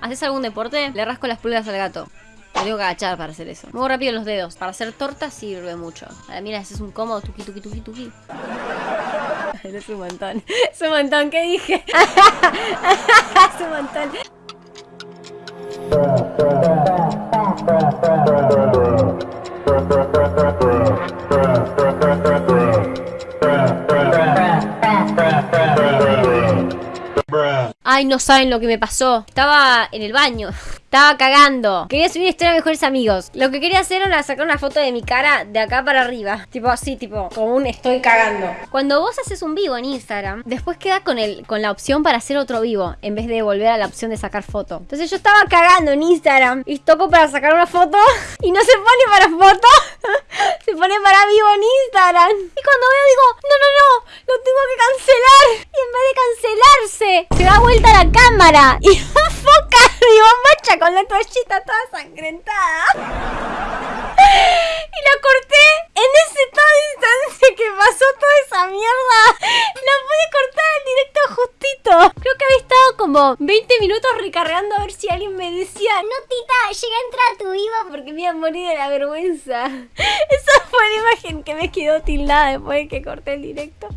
¿Haces algún deporte? Le rasco las pulgas al gato. Me tengo que agachar para hacer eso. Muevo rápido los dedos. Para hacer tortas sirve mucho. Ahora mira, ese es un cómodo tuki tuki tuki tuki. es un montón. Es un montón, ¿qué dije? es un montón. Ay, no saben lo que me pasó. Estaba en el baño. Estaba cagando. Quería subir historia a mejores amigos. Lo que quería hacer era sacar una foto de mi cara de acá para arriba. Tipo así, tipo, como un estoy cagando. Cuando vos haces un vivo en Instagram, después queda con, el, con la opción para hacer otro vivo, en vez de volver a la opción de sacar foto. Entonces yo estaba cagando en Instagram y toco para sacar una foto y no se pone para foto, se pone para vivo en Instagram. Y cuando veo digo, no, no, no, lo tengo que cancelar. Y en vez de se da vuelta la cámara y enfoca mi bombacha con la toallita toda sangrentada. Y la corté en ese todo instante que pasó toda esa mierda. La pude cortar en directo justito. Creo que había estado como 20 minutos recargando a ver si alguien me decía, no tita, llegué a entrar a tu vivo porque me iba a morir de la vergüenza. Esa fue la imagen que me quedó tildada después de que corté el directo.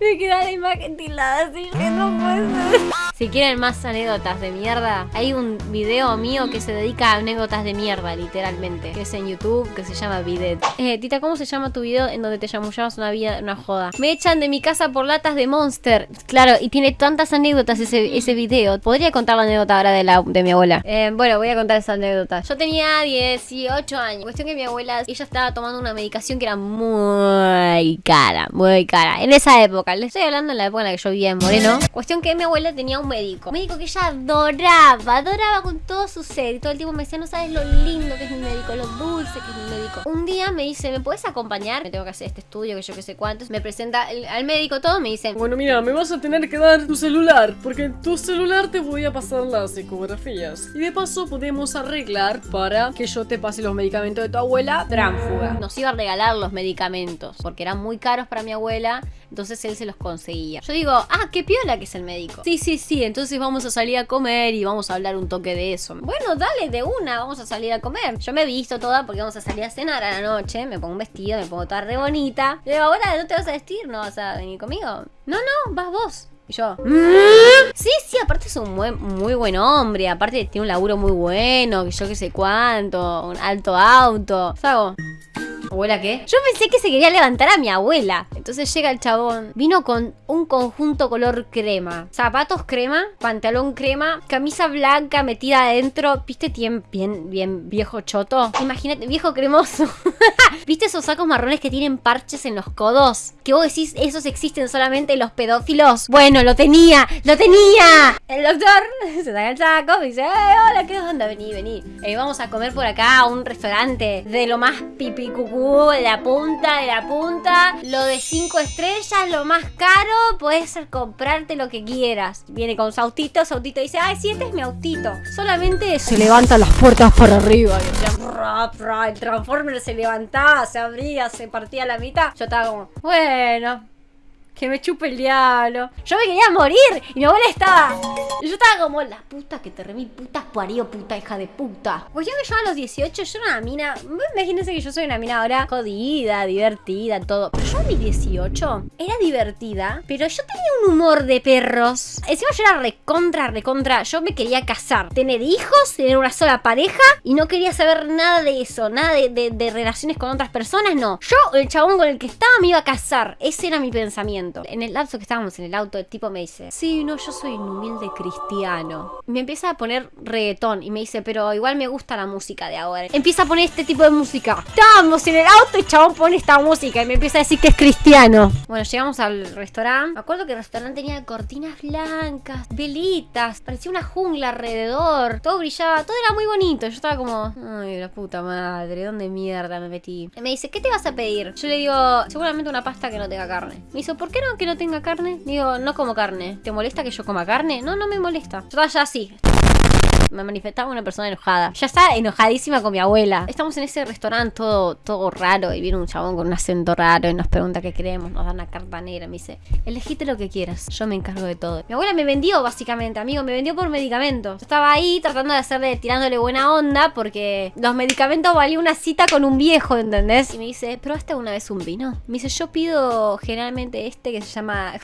Me quedó la imagen tildada así que no puede ser. Si quieren más anécdotas de mierda, hay un video mío que se dedica a anécdotas de mierda, literalmente. Que es en YouTube, que se llama Bidet. Eh, Tita, ¿cómo se llama tu video en donde te chamullabas una vida, una joda? Me echan de mi casa por latas de Monster. Claro, y tiene tantas anécdotas ese, ese video. Podría contar la anécdota ahora de, la, de mi abuela. Eh, bueno, voy a contar esa anécdota. Yo tenía 18 años. Cuestión que mi abuela, ella estaba tomando una medicación que era muy cara, muy cara. En esa época, le estoy hablando en la época en la que yo vivía en Moreno. Cuestión que mi abuela tenía un médico. Un médico que ella adoraba, adoraba con todo su ser. Y todo el tiempo me decía, no sabes lo lindo que es mi médico, lo dulce que mi médico. Un día me dice, ¿me puedes acompañar? Me tengo que hacer este estudio, que yo que sé cuántos. Me presenta el- al médico todo, me dice, Bueno, mira, me vas a tener que dar tu celular, porque en tu celular te voy a pasar las ecografías. Y de paso podemos arreglar para que yo te pase los medicamentos de tu abuela tránfuga. nos iba a regalar los medicamentos porque eran muy caros para mi abuela, entonces él se los conseguía. Yo digo, ah, qué piola que es el médico. Sí, sí, sí, entonces vamos a salir a comer y vamos a hablar un toque de eso. Bueno, dale, de una, vamos a salir a comer. Yo me he visto toda porque vamos a salir a cenar a la noche, me pongo un vestido, me pongo toda re bonita. Le digo, abuela, ¿no te vas a vestir? ¿No vas a venir conmigo? No, no, vas vos. Y yo, "Mm". sí, sí, aparte es un buen- muy buen hombre, aparte tiene un laburo muy bueno, que yo qué sé cuánto, un alto auto. ¿Sabes? ¿Abuela qué? Yo pensé que se quería levantar a mi abuela. Entonces llega el chabón. Vino con un conjunto color crema. Zapatos crema, pantalón crema, camisa blanca metida adentro. ¿Viste? Bien, bien, bien viejo choto. Imagínate, viejo cremoso. ¿Viste esos sacos marrones que tienen parches en los codos? Que vos decís, esos existen solamente en los pedófilos. Bueno, lo tenía, lo tenía. El doctor se saca el saco y dice, "Eh, hola, ¿qué onda? Vení, vení. Eh, vamos a comer por acá a un restaurante de lo más pipi cucú, de la punta, de la punta. Lo de cinco estrellas, lo más caro, puedes comprarte lo que quieras. Viene con su autito, su autito dice, ay, sí, este es mi autito. Solamente se levantan las puertas para arriba. El Transformer se levantaba, se abría, se partía a la mitad. Yo estaba como, bueno, que me chupe el diablo. Yo me quería morir y mi abuela estaba. Yo estaba como, la puta que te remil, puta parió, puta hija de puta. Pues yo que yo a los 18, yo era una mina. Imagínense que yo soy una mina ahora jodida, divertida, todo. Pero yo a mis 18 era divertida, pero yo tenía un humor de perros. Encima yo era recontra, recontra. Yo me quería casar, tener hijos, tener una sola pareja y no quería saber nada de eso, nada de relaciones con otras personas, no. Yo, el chabón con el que estaba, me iba a casar. Ese era mi pensamiento. En el lapso que estábamos en el auto, el tipo me dice: Sí, no, yo soy un humilde cristiano. Me empieza a poner reggaetón y me dice: Pero igual me gusta la música de ahora. Empieza a poner este tipo de música. Estábamos en el auto y chabón pone esta música y me empieza a decir que es cristiano. Bueno, llegamos al restaurante. Me acuerdo que el restaurante tenía cortinas blancas, velitas, parecía una jungla alrededor. Todo brillaba, todo era muy bonito. Yo estaba como, ay, la puta madre, ¿dónde mierda me metí? Y me dice, ¿qué te vas a pedir? Yo le digo, seguramente una pasta que no tenga carne. Me dice, ¿por qué que no tenga carne? Digo, no como carne. ¿Te molesta que yo coma carne? No, no me molesta. Yo ya así. Me manifestaba una persona enojada. Ya está enojadísima con mi abuela. Estamos en ese restaurante todo, todo raro y viene un chabón con un acento raro y nos pregunta qué queremos, nos da una carta negra, me dice, elegite lo que quieras, yo me encargo de todo. Mi abuela me vendió básicamente, amigo, me vendió por medicamentos. Yo estaba ahí tratando de hacerle, tirándole buena onda porque los medicamentos valían una cita con un viejo, ¿entendés? Y me dice, ¿probaste una vez un vino? Me dice, yo pido generalmente este que se llama...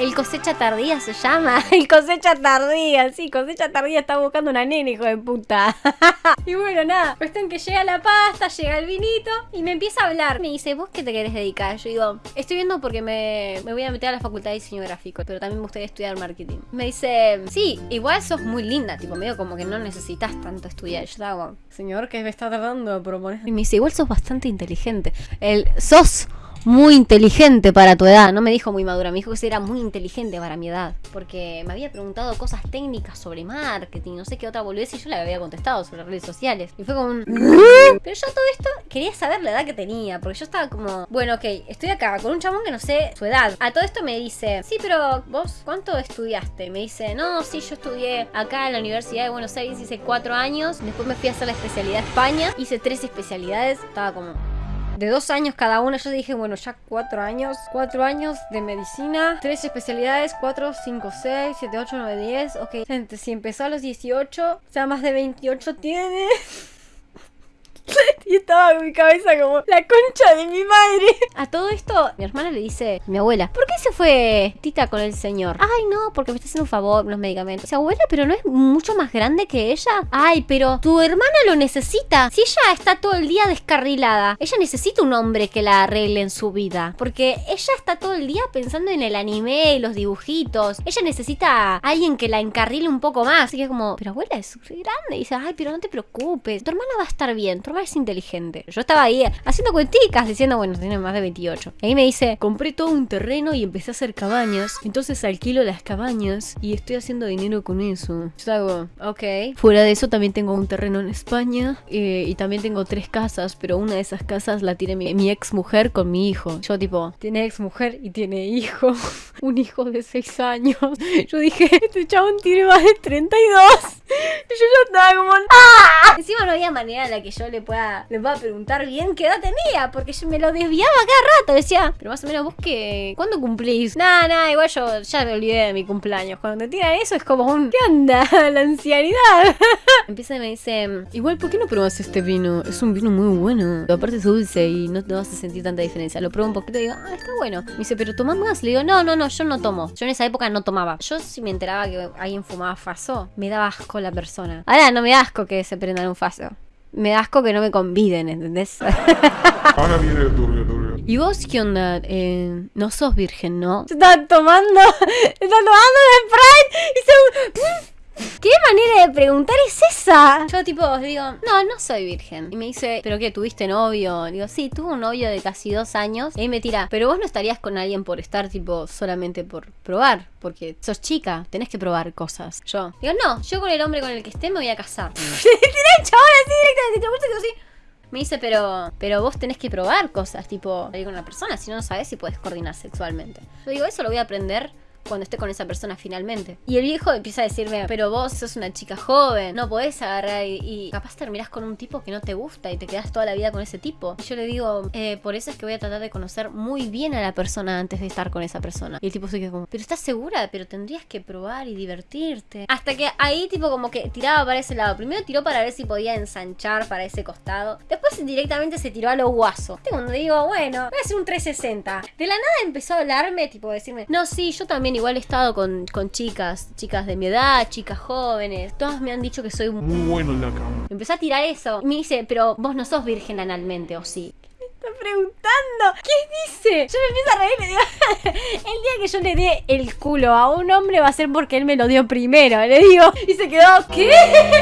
El cosecha tardía se llama. El cosecha tardía, sí, cosecha tardía está buscando una nena, hijo de puta. y bueno, nada. Cuestión que llega la pasta, llega el vinito y me empieza a hablar. Me dice, ¿vos qué te querés dedicar? Yo digo, estoy viendo porque me, me voy a meter a la facultad de diseño gráfico, pero también me gustaría estudiar marketing. Me dice, sí, igual sos muy linda, tipo, medio como que no necesitas tanto estudiar. Yo estaba Señor, ¿qué me está tratando de proponer? y me dice, igual sos bastante inteligente. El sos muy inteligente para tu edad. No me dijo muy madura, me dijo que era muy inteligente para mi edad. Porque me había preguntado cosas técnicas sobre marketing, no sé qué otra boludez, y yo le había contestado sobre redes sociales. Y fue como un... Pero yo todo esto quería saber la edad que tenía, porque yo estaba como, bueno, ok, estoy acá con un chabón que no sé su edad. A todo esto me dice, sí, pero vos, ¿cuánto estudiaste? Me dice, no, sí, yo estudié acá en la Universidad de Buenos Aires, hice cuatro años, después me fui a hacer la especialidad España, hice tres especialidades, estaba como, de dos años cada una. Yo dije, bueno, ya cuatro años. Cuatro años de medicina. Tres especialidades. Cuatro, cinco, seis, siete, ocho, nueve, diez. Ok. Gente, si empezó a los 18, o sea, más de 28 tiene. Y estaba en mi cabeza como la concha de mi madre. A todo esto, mi hermana le dice, mi abuela, ¿por qué se fue Tita con el señor? Ay, no, porque me está haciendo un favor los medicamentos. Dice, abuela, pero no es mucho más grande que ella. Ay, pero tu hermana lo necesita. Si ella está todo el día descarrilada, ella necesita un hombre que la arregle en su vida. Porque ella está todo el día pensando en el anime y los dibujitos. Ella necesita a alguien que la encarrile un poco más. Así que es como, pero abuela es grande. Y dice, ay, pero no te preocupes. Tu hermana va a estar bien. Tu hermana es inteligente. Yo estaba ahí haciendo cuenticas diciendo, bueno, tiene más de 28. Y ahí me dice, compré todo un terreno y empecé a hacer cabañas. Entonces alquilo las cabañas y estoy haciendo dinero con eso. Yo hago, ok. Fuera de eso también tengo un terreno en España eh, y también tengo tres casas, pero una de esas casas la tiene mi, ex mujer con mi hijo. Yo tipo, tiene ex mujer y tiene hijo. un hijo de 6 años. Yo dije, este chabón tiene más de 32. Y yo ya estaba como, ¡ah! Encima no había manera en la que yo le pueda, le pueda preguntar bien qué edad tenía, porque yo me lo desviaba cada rato. Decía, pero más o menos vos que, ¿cuándo cumplís? Nada, nada, igual yo ya me olvidé de mi cumpleaños. Cuando te tiran eso es como un, ¿qué onda? La ancianidad. Empieza y me dice, Igual, ¿por qué no pruebas este vino? Es un vino muy bueno. aparte es dulce y no te vas a sentir tanta diferencia. Lo pruebo un poquito y digo, ah, está bueno. Me dice, pero tomás más. Le digo, no, no, no, yo no tomo. Yo en esa época no tomaba. Yo si me enteraba que alguien fumaba faso, me daba asco la persona. Ahora no me da asco que se prendan un faso. Me da asco que no me conviden, ¿entendés? Ahora viene el turbio, turbio. ¿Y vos qué onda? Eh, no sos virgen, ¿no? Están tomando, están tomando de Sprite y se... ¿Qué manera de preguntar es esa? Yo tipo digo, no, no soy virgen. Y me dice, ¿pero qué? ¿Tuviste novio? Digo, sí, tuve un novio de casi dos años. Y ahí me tira, pero vos no estarías con alguien por estar tipo solamente por probar. Porque sos chica, tenés que probar cosas. Yo digo, no, yo con el hombre con el que esté me voy a casar. Tiré el chabón así directamente, te gusta que así. Me dice, pero, pero vos tenés que probar cosas, tipo, ir con una persona, si no, no sabes si puedes coordinar sexualmente. Yo digo, eso lo voy a aprender cuando esté con esa persona finalmente. Y el viejo empieza a decirme, pero vos sos una chica joven, no podés agarrar y, y capaz terminás con un tipo que no te gusta y te quedás toda la vida con ese tipo. Y yo le digo, eh, por eso es que voy a tratar de conocer muy bien a la persona antes de estar con esa persona. Y el tipo se queda como, pero estás segura, pero tendrías que probar y divertirte. Hasta que ahí tipo como que tiraba para ese lado. Primero tiró para ver si podía ensanchar para ese costado. Después directamente se tiró a lo guaso. Este cuando digo, bueno, voy a hacer un 360. De la nada empezó a hablarme, tipo decirme, no, sí, yo también igual he estado con, con chicas, chicas de mi edad, chicas jóvenes. Todas me han dicho que soy Muy bueno en la cama. Empezó a tirar eso. Me dice, pero vos no sos virgen analmente, ¿o sí? Me está preguntando. ¿Qué dice? Yo me empiezo a reír y le digo, el día que yo le dé el culo a un hombre va a ser porque él me lo dio primero. Le digo, y se quedó, ¿qué?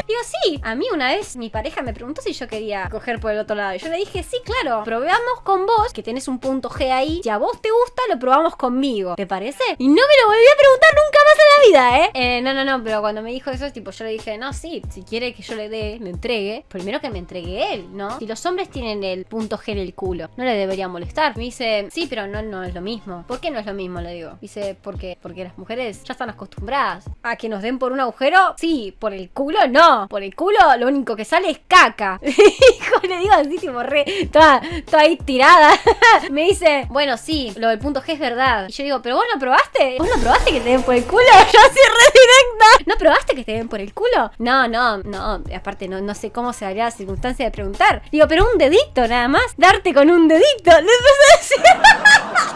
Digo, sí. A mí una vez mi pareja me preguntó si yo quería coger por el otro lado. Y yo le dije, sí, claro. Probamos con vos, que tenés un punto G ahí. Si a vos te gusta, lo probamos conmigo. ¿Te parece? Y no me lo volví a preguntar nunca más en la vida, ¿eh? Eh, no, no, no, pero cuando me dijo eso, tipo, yo le dije, no, sí, si quiere que yo le dé, le entregue, primero que me entregue él, ¿no? Si los hombres tienen el punto G en el culo, No le debería molestar. Me dice, sí, pero no, no es lo mismo. ¿Por qué no es lo mismo? Le digo. Dice, porque, porque las mujeres ya están acostumbradas a que nos den por un agujero. Sí, por el culo no. Por el culo lo único que sale es caca. Hijo, le digo así, tipo, re, toda, toda ahí tirada. Me dice, bueno, sí, lo del punto G es verdad. Y yo digo, pero vos no probaste. ¿Vos no probaste que te den por el culo? Yo así re directa. ¿No probaste que te den por el culo? No, no, no. Aparte, no, no sé cómo se daría la circunstancia de preguntar. Digo, pero un dedito nada más. Darte con un dedito. Le empecé a decir.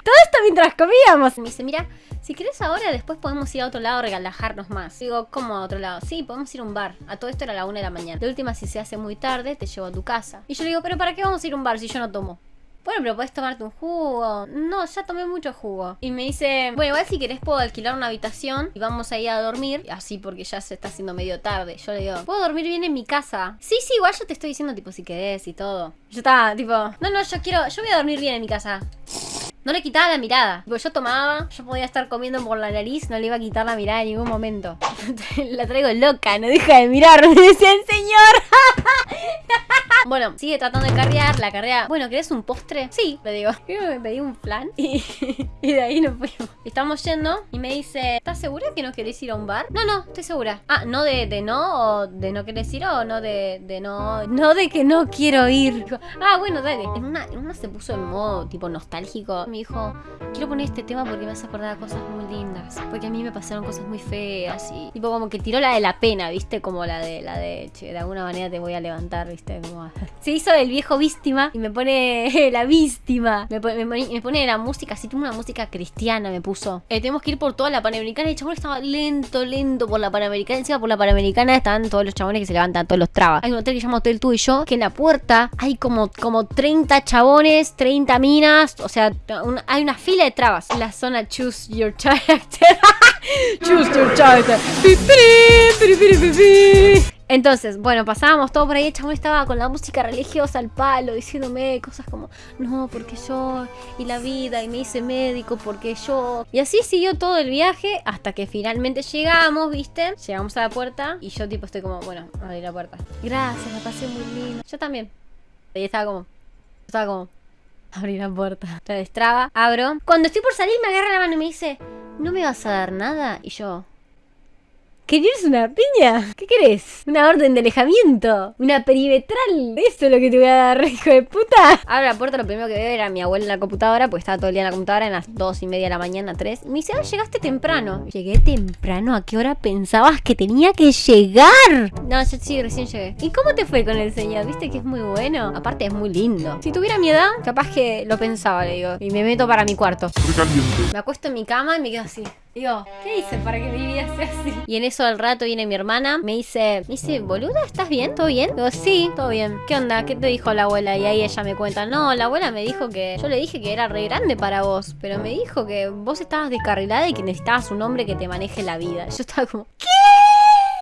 Todo esto mientras comíamos. Me dice, mira, si querés ahora, después podemos ir a otro lado a relajarnos más. Digo, ¿cómo a otro lado? Sí, podemos ir a un bar. A todo esto era la una de la mañana. De última, si se hace muy tarde, te llevo a tu casa. Y yo le digo, ¿pero para qué vamos a ir a un bar si yo no tomo? Bueno, pero puedes tomarte un jugo. No, ya tomé mucho jugo. Y me dice, bueno, igual si querés puedo alquilar una habitación y vamos a ir a dormir. Así porque ya se está haciendo medio tarde. Yo le digo, ¿puedo dormir bien en mi casa? Sí, sí, igual yo te estoy diciendo tipo si querés y todo. Yo estaba tipo, no, no, yo quiero, yo voy a dormir bien en mi casa. No le quitaba la mirada. Tipo, yo tomaba, yo podía estar comiendo por la nariz, no le iba a quitar la mirada en ningún momento. la traigo loca, no deja de mirar, me decía el señor. bueno, sigue tratando de carrear, la carrea. Bueno, ¿querés un postre? Sí, le digo. Me pedí un plan y, y de ahí nos fuimos. Estamos yendo y me dice, ¿estás segura que no querés ir a un bar? No, no, estoy segura. Ah, no de, de no o de no querés ir o no de, de no. No de que no quiero ir. Ah, bueno, dale. En una, en una se puso en modo tipo nostálgico me dijo, quiero poner este tema porque me hace acordar cosas muy lindas. Porque a mí me pasaron cosas muy feas y tipo como que tiró la de la pena, ¿viste? Como la de la de, che, de alguna manera te voy a levantar, ¿viste? Como... Se hizo el viejo víctima y me pone la víctima. Me, pone, me, pone la música, así como una música cristiana me puso. Eh, tenemos que ir por toda la Panamericana el chabón estaba lento, lento por la Panamericana. Encima por la Panamericana están todos los chabones que se levantan, todos los trabas. Hay un hotel que llama Hotel Tú y Yo, que en la puerta hay como, como 30 chabones, 30 minas, o sea, hay una fila de trabas. La zona Choose Your Character. choose Your Character. Entonces, bueno, pasábamos todo por ahí. El chabón estaba con la música religiosa al palo, diciéndome cosas como, no, porque yo, y la vida, y me hice médico porque yo. Y así siguió todo el viaje hasta que finalmente llegamos, ¿viste? Llegamos a la puerta y yo, tipo, estoy como, bueno, abrí la puerta. Gracias, me pasé muy lindo. Yo también. Y estaba como, estaba como, abrí la puerta. La destraba, abro. Cuando estoy por salir me agarra la mano y me dice, ¿no me vas a dar nada? Y yo, ¿Querés una piña? ¿Qué querés? ¿Una orden de alejamiento? ¿Una perimetral? ¿Eso es lo que te voy a dar, hijo de puta? Abro la puerta, lo primero que veo era mi abuela en la computadora, pues estaba todo el día en la computadora, en las dos y media de la mañana, tres. Y me dice, ah, llegaste temprano. ¿Llegué temprano? ¿A qué hora pensabas que tenía que llegar? No, yo sí, recién llegué. ¿Y cómo te fue con el señor? ¿Viste que es muy bueno? Aparte es muy lindo. Si tuviera mi edad, capaz que lo pensaba, le digo. Y me meto para mi cuarto. Me acuesto en mi cama y me quedo así. Digo, ¿qué hice para que mi así? Y en eso al rato viene mi hermana, me dice, me dice, boluda, ¿estás bien? ¿Todo bien? Digo, sí, todo bien. ¿Qué onda? ¿Qué te dijo la abuela? Y ahí ella me cuenta, no, la abuela me dijo que, yo le dije que era re grande para vos, pero me dijo que vos estabas descarrilada y que necesitabas un hombre que te maneje la vida. Yo estaba como, ¿qué?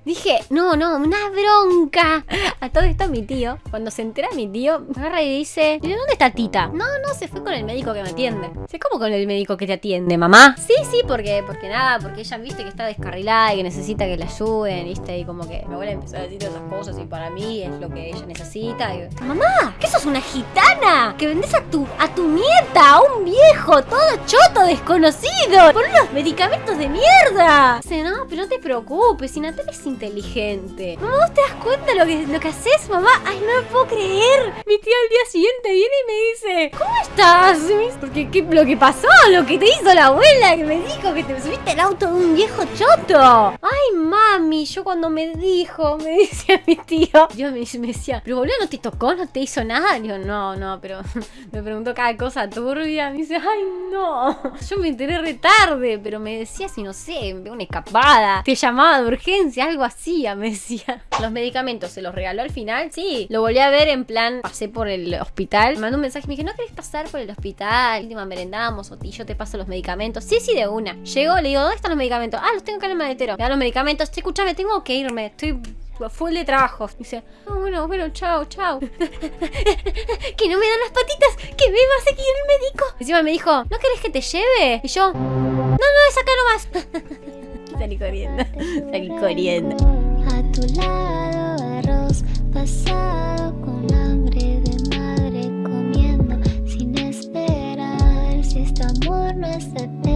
Dije, no, no, una bronca. A todo esto mi tío, cuando se entera mi tío, me agarra y dice, ¿de dónde está Tita? No, no, se fue con el médico que me atiende. ¿Se cómo con el médico que te atiende, mamá? Sí, sí, porque, porque nada, porque ella viste que está descarrilada y que necesita que la ayuden, viste, y como que mi abuela empezó a decir esas cosas y para mí es lo que ella necesita. Y, mamá, ¿qué sos una gitana? Que vendes a tu, a tu nieta, a un viejo, todo choto, desconocido, por unos medicamentos de mierda. Dice, no, pero no te preocupes, si Natalia es inteligente. Mamá, ¿vos te das cuenta lo que, lo que haces, mamá? Ay, no me puedo creer. Mi tía al día siguiente viene y me dice, ¿cómo estás? Porque ¿qué, lo que pasó, lo que te hizo la abuela, que me dijo que te subiste al auto de un viejo choto. Ay, mami, yo cuando me dijo, me dice mi tío, yo me, me decía, pero boludo, ¿no te tocó? ¿No te hizo nada? Digo, no, no, pero me preguntó cada cosa turbia. Me dice, ay, no. Yo me enteré re tarde, pero me decía si no sé, una escapada. Te llamaba de urgencia, algo hacía, me decía. Los medicamentos se los regaló al final, sí. Lo volví a ver en plan, pasé por el hospital. Me mandó un mensaje me dije, ¿no querés pasar por el hospital? Última merendamos o yo te paso los medicamentos. Sí, sí, de una. Llego, le digo, ¿dónde están los medicamentos? Ah, los tengo acá en el maletero. Me dan los medicamentos. Che, escúchame, tengo que irme. Estoy full de trabajo. Dice, oh, bueno, bueno, chao, chao. que no me dan las patitas, que me va a seguir el médico. Encima me dijo, ¿no querés que te lleve? Y yo, no, no, es acá nomás. Salí corriendo. Salí corriendo. A tu lado, arroz pasado con hambre de madre comiendo sin esperar si este amor no es eterno.